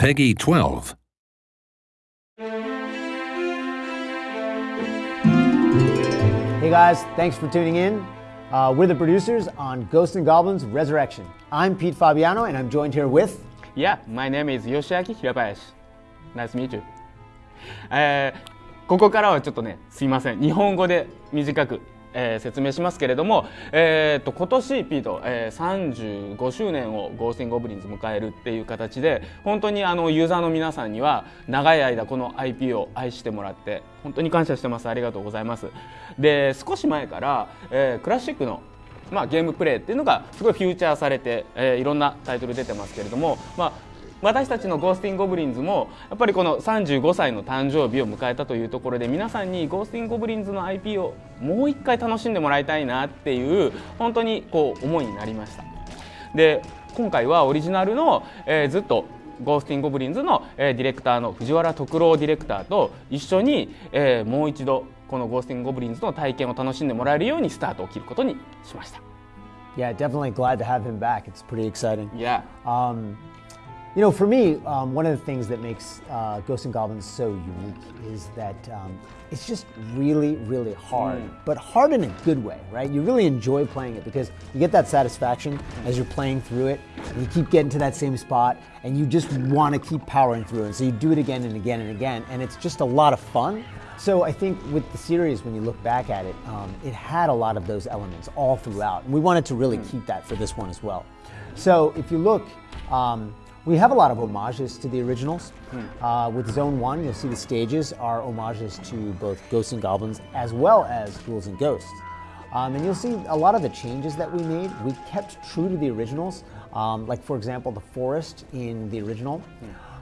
Peggy 12. Hey guys, thanks for tuning in. Uh, we're the producers on Ghosts and Goblins Resurrection. I'm Pete Fabiano, and I'm joined here with. Yeah, my name is Yoshiaki Hirabayashi. Nice to meet you. えーここからはちょっとね、すいません。日本語で短く、えー説明しますけれども、えー、と今年ピート、えー、35周年をゴースティン・ゴブリンズ迎えるっていう形で本当にあのユーザーの皆さんには長い間この IP を愛してもらって本当に感謝してます。ありがとうございます。で少し前から、えークラシックのまあ、ゲームプレイっていうのがすごいフューチャーされて、えーいろんなタイトル出てますけれども、まあ、私たちのゴースティング・ゴブリンズもやっぱりこの35歳の誕生日を迎えたというところで皆さんにゴースティング・ゴブリンズの IP をもう一回楽しんでもらいたいなっていう本当にこう思いになりました。で今回はオリジナルの、えーずっとゴースティング・ゴブリンズの、えーディレクターの藤原徳郎ディレクターと一緒に、えーもう一度このゴースティング・ゴブリンズの体験を楽しんでもらえるようにスタートを切ることにしました。Yeah, definitely glad to have him back. It's pretty exciting. Yeah. Um, you know, for me, um, one of the things that makes uh, Ghosts and Goblins so unique is that um, it's just really, really hard, but hard in a good way, right? You really enjoy playing it because you get that satisfaction as you're playing through it, and you keep getting to that same spot, and you just want to keep powering through it. So you do it again and again and again, and it's just a lot of fun. So I think with the series, when you look back at it, um, it had a lot of those elements all throughout, and we wanted to really keep that for this one as well. So if you look, um, we have a lot of homages to the originals. Uh, with Zone One, you'll see the stages are homages to both Ghosts and Goblins as well as Ghouls and Ghosts. Um, and you'll see a lot of the changes that we made. We kept true to the originals, um, like for example, the forest in the original.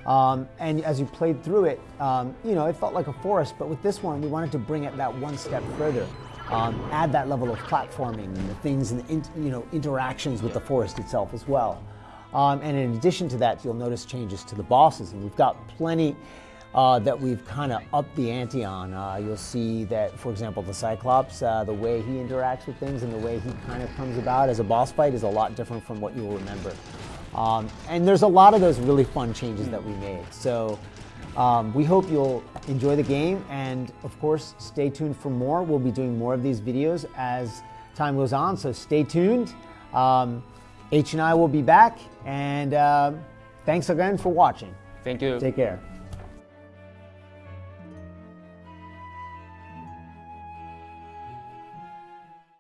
Um, and as you played through it, um, you know, it felt like a forest, but with this one, we wanted to bring it that one step further. Um, add that level of platforming and the things and the you know interactions with the forest itself as well. Um, and in addition to that, you'll notice changes to the bosses, and we've got plenty uh, that we've kind of upped the ante on. Uh, you'll see that, for example, the Cyclops, uh, the way he interacts with things and the way he kind of comes about as a boss fight is a lot different from what you'll remember. Um, and there's a lot of those really fun changes that we made. So um, we hope you'll enjoy the game, and of course, stay tuned for more. We'll be doing more of these videos as time goes on, so stay tuned. Um, H and I will be back, and um thanks again for watching. Thank you. Take care.